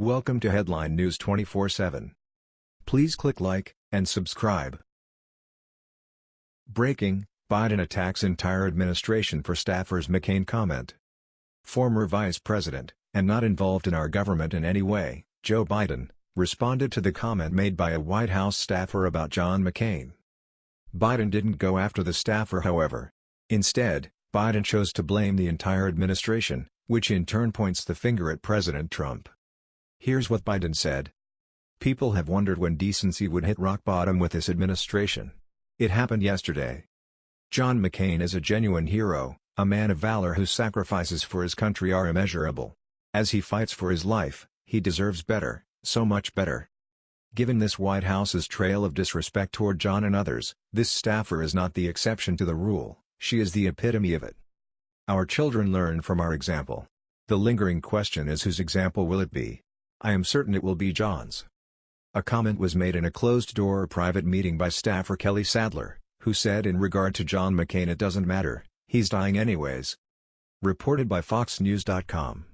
Welcome to Headline News 24/7. Please click like and subscribe. Breaking: Biden attacks entire administration for staffers McCain comment. Former Vice President, and not involved in our government in any way, Joe Biden, responded to the comment made by a White House staffer about John McCain. Biden didn't go after the staffer however. Instead, Biden chose to blame the entire administration, which in turn points the finger at President Trump. Here's what Biden said. People have wondered when decency would hit rock bottom with this administration. It happened yesterday. John McCain is a genuine hero, a man of valor whose sacrifices for his country are immeasurable. As he fights for his life, he deserves better, so much better. Given this White House's trail of disrespect toward John and others, this staffer is not the exception to the rule, she is the epitome of it. Our children learn from our example. The lingering question is whose example will it be? I am certain it will be John's. A comment was made in a closed-door private meeting by staffer Kelly Sadler, who said in regard to John McCain it doesn't matter, he's dying anyways. Reported by FoxNews.com.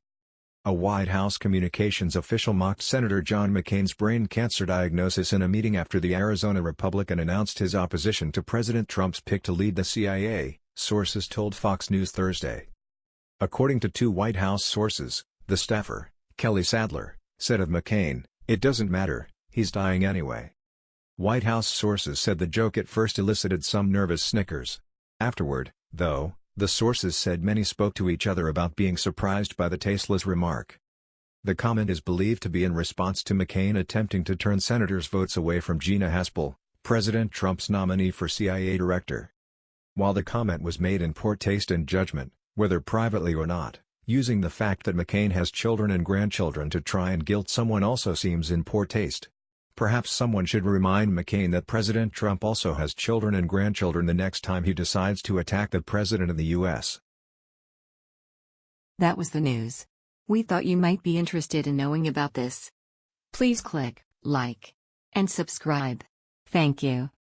A White House communications official mocked Senator John McCain's brain cancer diagnosis in a meeting after the Arizona Republican announced his opposition to President Trump's pick to lead the CIA, sources told Fox News Thursday. According to two White House sources, the staffer, Kelly Sadler, said of McCain, it doesn't matter, he's dying anyway. White House sources said the joke at first elicited some nervous snickers. Afterward, though, the sources said many spoke to each other about being surprised by the tasteless remark. The comment is believed to be in response to McCain attempting to turn senators' votes away from Gina Haspel, President Trump's nominee for CIA director. While the comment was made in poor taste and judgment, whether privately or not, using the fact that McCain has children and grandchildren to try and guilt someone also seems in poor taste. Perhaps someone should remind McCain that President Trump also has children and grandchildren the next time he decides to attack the president of the U.S. That was the news. We thought you might be interested in knowing about this. Please click like and subscribe. Thank you.